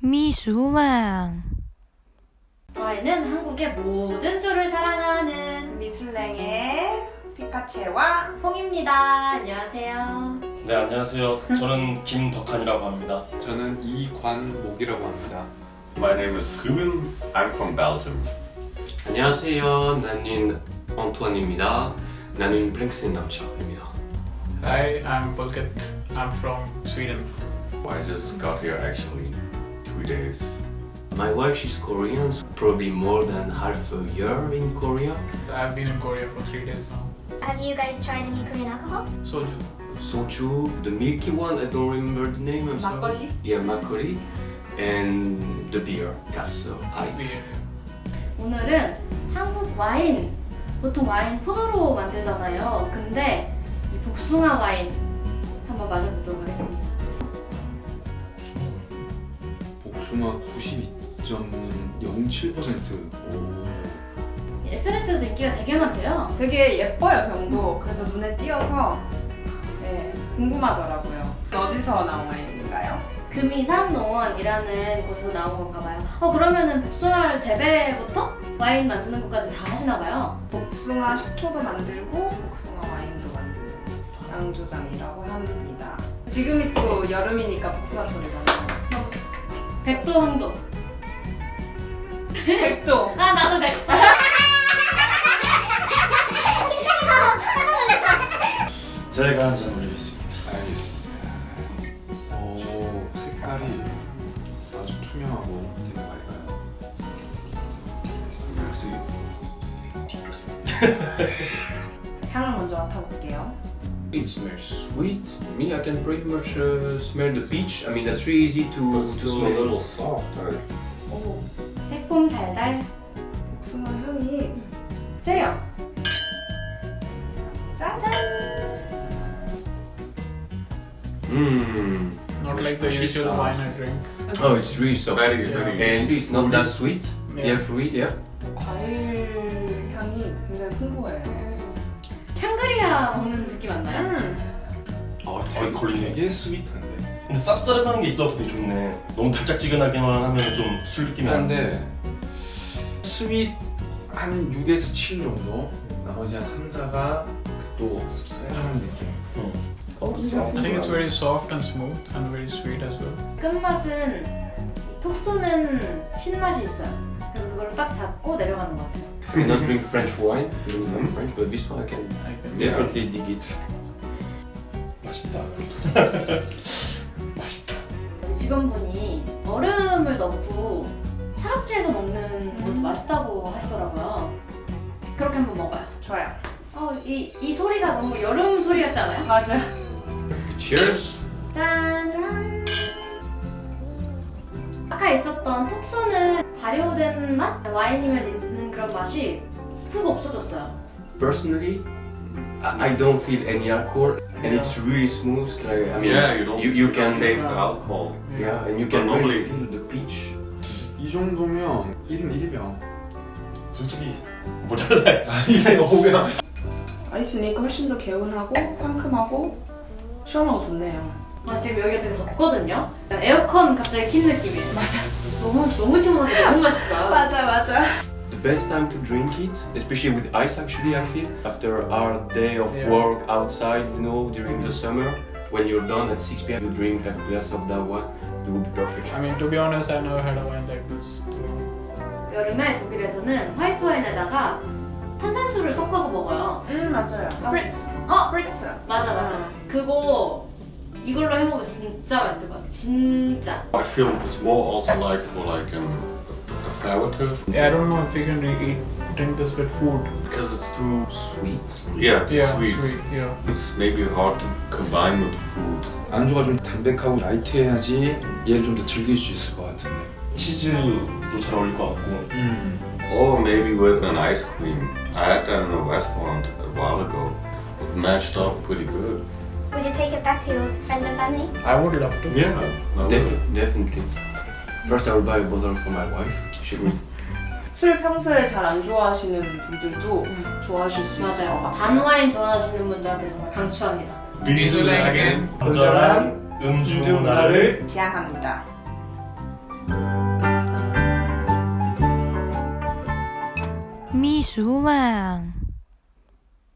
미술랑 저희는 한국의 모든 술을 사랑하는 미술랭의 피카체와 홍입니다. 안녕하세요. 네 안녕하세요. 저는 김덕한이라고 합니다. 저는 이관목이라고 합니다. My name is Ruben. I'm from Belgium. 안녕하세요. 나는 안토안입니다. 나는 프랭스 남자입니다. Hi, I'm Pulkit. I'm from Sweden. I just got here actually two days. My wife she's Korean, so probably more than half a year in Korea. I've been in Korea for three days now. Have you guys tried any Korean alcohol? Soju. Soju, the milky one, I don't remember the name. I'm sorry. 막걸리? Yeah, makgeolli, and the beer, Casso. I. Beer. 오늘은 한국 와인, 보통 와인 포도로 만들잖아요. 근데 이 복숭아 와인 한번 마셔보도록 하겠습니다. 복숭아 92.07%. SNS에서 인기가 되게 많대요. 되게 예뻐요 병도 그래서 눈에 띄어서 네, 궁금하더라고요 어디서 나온 와인인가요? 금이산 농원이라는 곳에서 나온 건가 봐요. 어 그러면은 복숭아를 재배부터 와인 만드는 것까지 다 하시나 봐요. 복숭아 식초도 만들고 복숭아 와인도 만드는 양조장이라고 합니다 지금이 또 여름이니까 복숭아철이잖아요 백도 황도. 백도 아 나도 백도. 제가 한잔 올리겠습니다. 알겠습니다. 오, 색깔이 아주 투명하고 되게 맑아요. 역시 향을 먼저 맡아볼게요 It smells sweet. Me, I can pretty much uh, smell the peach. I mean, that's really easy to, But it's to still a little soft. I, 오 새콤 달달 복숭아 향이 세요. 짜잔 Mmm. Not like the She's usual soft. wine I drink. Oh, it's really soft. very, Yeah. very. And it's not that sweet. Yeah, fruit, yeah. 과일 향이 굉장히 풍부해요 샹그리아 먹는 느낌 안 나요? 음. 어, 되게, 되게 sweet한데. 근데 쌉싸름한 게 있어서 되게 좋네. 너무 달짝지근하게만 하면 좀 술 느낌이. 한데 sweet 한 6에서 7 정도. 나머지 한 3, 4가 또 씁쓸한 느낌. 응. I think it's very soft and smooth and very sweet as well. 끝맛은 톡 쏘는 신맛이 있어요. 그래서 그걸 딱 잡고 내려가는 것 같아요. I cannot drink French wine, even though I'm French, but this one I can I can. definitely dig it. 맛있다. 맛있다. 직원분이 얼음을 넣고 차갑게 해서 먹는 것도 맛있다고 하시더라고요. 그렇게 한번 먹어요. 좋아요 어, 이, 이 소리가 너무 여름 소리 같지 않아요? 맞아 Cheers! 짠 짠. 아까 있었던 톡 쏘는 발효된 맛? 와인이면 있는 그런 맛이 훅 없어졌어요. Personally, I don't feel any alcohol, and it's really smooth. Like I mean, Yeah, you don't. you, you can taste the alcohol. yeah, and you can normally- really feel the peach. 이 정도면 1인 1병. 솔직히 모자라. 아니, 오면 아이스니까 훨씬 더 개운하고 상큼하고 시원하고 좋네요 아, 지금 여기가 되게 덥거든요? 에어컨 갑자기 킨 느낌이에요. 맞아. 너무, 너무 시원하게 너무 맛있다. 맞아 맞아 best time to drink it, especially with ice, actually, I feel after a hard day of Yeah. work outside, you know, during the summer. When you're done at 6 p.m., you drink like a glass of that one. It would be perfect. I mean, to be honest, I never had a wine like this. too. 여름에 독일에서는 화이트 와인에다가 탄산수를 섞어서 먹어요. 음 맞아요 스프리츠 어? 스프리츠 맞아, 맞아. 그거 이걸로 해먹으면 진짜 맛있을 것 같아. 진짜. I feel it's more also like for like um, aperitif Yeah, I don't know if you can eat drink this with food. because it's too Sweet. yeah, it's Yeah, sweet. Yeah. It's maybe hard to combine with food. 안주가 좀 담백하고 라이트해야지 얘를 좀 더 즐길 수 있을 것 같은데. 치즈도 잘 어울릴 것 같고. 음. Or maybe with an ice cream. I had that in a restaurant a while ago. It matched up pretty good. Would you take it back to your friends and family? I would love to. Yeah, I would. Def- definitely. First, I will buy a bottle for my wife. 쉬고. 술 평소에 잘 안 좋아하시는 분들도 음. 좋아하실 수 맞아요. 있을 것 같아요. 단와인 좋아하시는 분들한테 정말 강추합니다. 미술에겐 거절한 음주 문화를 지향합니다. 미술랑